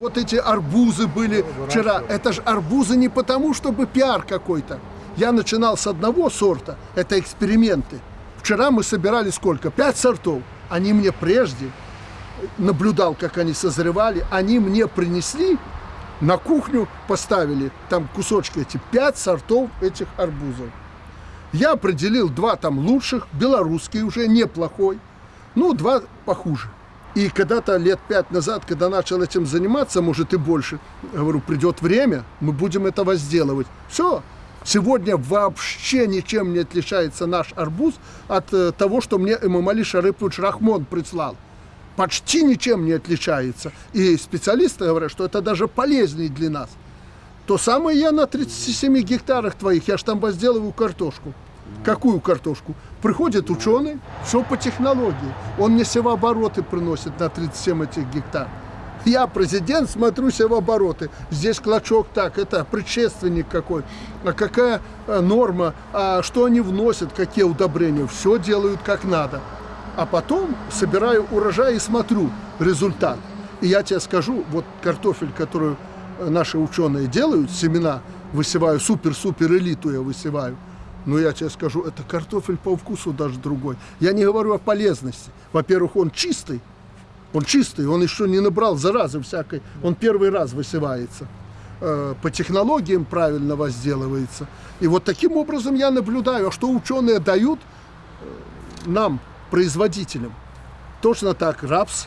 Вот эти арбузы были вчера. Это же арбузы не потому, чтобы пиар какой-то. Я начинал с одного сорта, это эксперименты. Вчера мы собирали сколько? Пять сортов. Они мне прежде, наблюдал, как они созревали, они мне принесли, на кухню поставили, там кусочки эти, пять сортов этих арбузов. Я определил два там лучших, белорусский уже, неплохой, ну, два похуже. И когда-то лет пять назад, когда начал этим заниматься, может и больше, говорю, придет время, мы будем это возделывать. Все. Сегодня вообще ничем не отличается наш арбуз от э, того, что мне Эмамали Шарыпович Рахмон прислал. Почти ничем не отличается. И специалисты говорят, что это даже полезнее для нас. То самое я на 37 гектарах твоих, я ж там возделываю картошку. Какую картошку? Приходит ученый, все по технологии. Он мне севообороты приносит на 37 этих гектар. Я президент, смотрю севообороты. Здесь клочок так, это предшественник какой. А какая э, норма, а что они вносят, какие удобрения. Все делают как надо. А потом собираю урожай и смотрю результат. И я тебе скажу, вот картофель, который наши ученые делают, семена высеваю, супер-супер элиту я высеваю – но я тебе скажу, это картофель по вкусу даже другой. Я не говорю о полезности. Во-первых, он чистый. Он чистый, он еще не набрал заразы всякой. Он первый раз высевается. Э, по технологиям правильно возделывается. И вот таким образом я наблюдаю, а что ученые дают э, нам, производителям. Точно так рапс,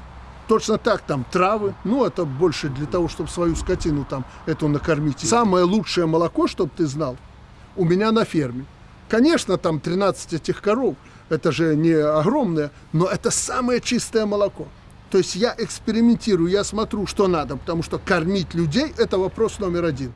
точно так там травы. Ну, это больше для того, чтобы свою скотину там эту накормить. Самое лучшее молоко, чтобы ты знал, у меня на ферме. Конечно, там 13 этих коров, это же не огромное, но это самое чистое молоко. То есть я экспериментирую, я смотрю, что надо, потому что кормить людей – это вопрос номер один.